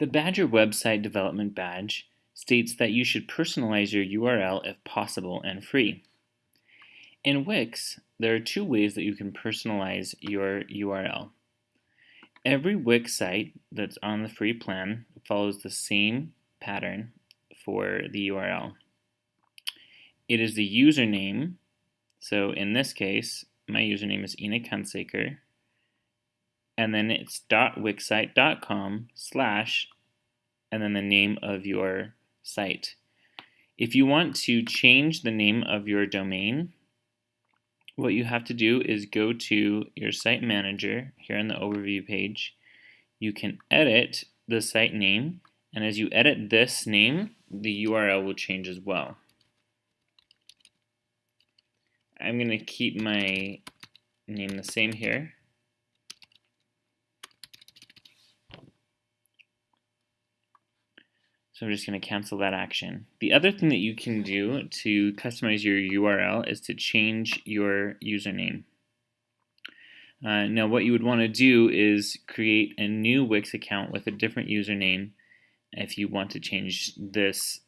The Badger website development badge states that you should personalize your URL if possible and free. In Wix, there are two ways that you can personalize your URL. Every Wix site that's on the free plan follows the same pattern for the URL. It is the username, so in this case, my username is Enoch Hunsaker, and then it's dot .wixsite.com slash and then the name of your site. If you want to change the name of your domain, what you have to do is go to your site manager here on the overview page. You can edit the site name, and as you edit this name, the URL will change as well. I'm going to keep my name the same here. So I'm just going to cancel that action. The other thing that you can do to customize your URL is to change your username. Uh, now what you would want to do is create a new Wix account with a different username if you want to change this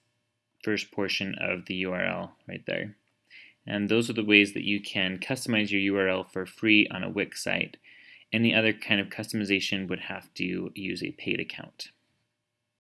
first portion of the URL right there. And those are the ways that you can customize your URL for free on a Wix site. Any other kind of customization would have to use a paid account.